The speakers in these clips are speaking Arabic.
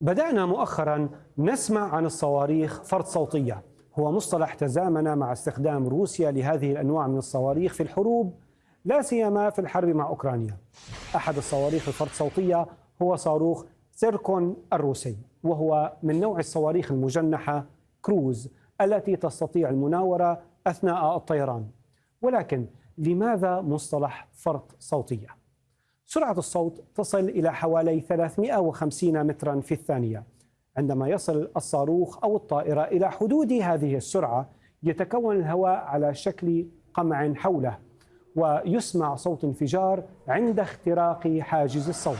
بدأنا مؤخرا نسمع عن الصواريخ فرد صوتية. هو مصطلح تزامن مع استخدام روسيا لهذه الأنواع من الصواريخ في الحروب لا سيما في الحرب مع أوكرانيا. أحد الصواريخ الفرد صوتية هو صاروخ سيركون الروسي وهو من نوع الصواريخ المجنحة كروز التي تستطيع المناورة أثناء الطيران. ولكن لماذا مصطلح فرد صوتية؟ سرعة الصوت تصل إلى حوالي 350 مترا في الثانية عندما يصل الصاروخ أو الطائرة إلى حدود هذه السرعة يتكون الهواء على شكل قمع حوله ويسمع صوت انفجار عند اختراق حاجز الصوت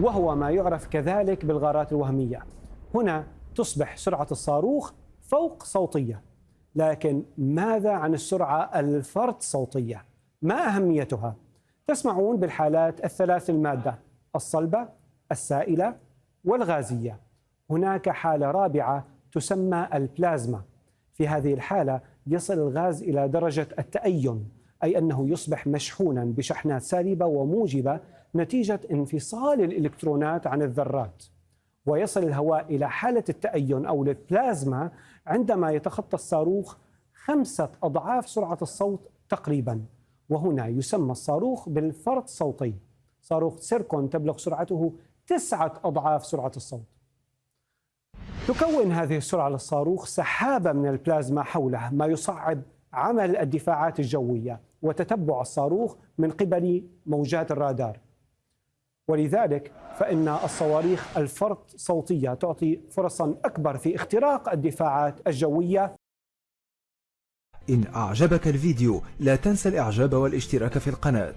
وهو ما يعرف كذلك بالغارات الوهمية هنا تصبح سرعة الصاروخ فوق صوتية لكن ماذا عن السرعة الفرد صوتية؟ ما أهميتها؟ تسمعون بالحالات الثلاث المادة الصلبة السائلة والغازية. هناك حالة رابعة تسمى البلازما. في هذه الحالة يصل الغاز إلى درجة التأين أي أنه يصبح مشحونا بشحنات سالبة وموجبة نتيجة انفصال الإلكترونات عن الذرات. ويصل الهواء إلى حالة التأين أو البلازما عندما يتخطى الصاروخ خمسة أضعاف سرعة الصوت تقريبا. وهنا يسمى الصاروخ بالفرط صوتي. صاروخ سيركون تبلغ سرعته تسعة أضعاف سرعة الصوت. تكون هذه السرعة للصاروخ سحابة من البلازما حوله ما يصعب عمل الدفاعات الجوية وتتبع الصاروخ من قبل موجات الرادار. ولذلك فإن الصواريخ الفرط صوتية تعطي فرصا أكبر في اختراق الدفاعات الجوية إن أعجبك الفيديو لا تنسى الإعجاب والاشتراك في القناة.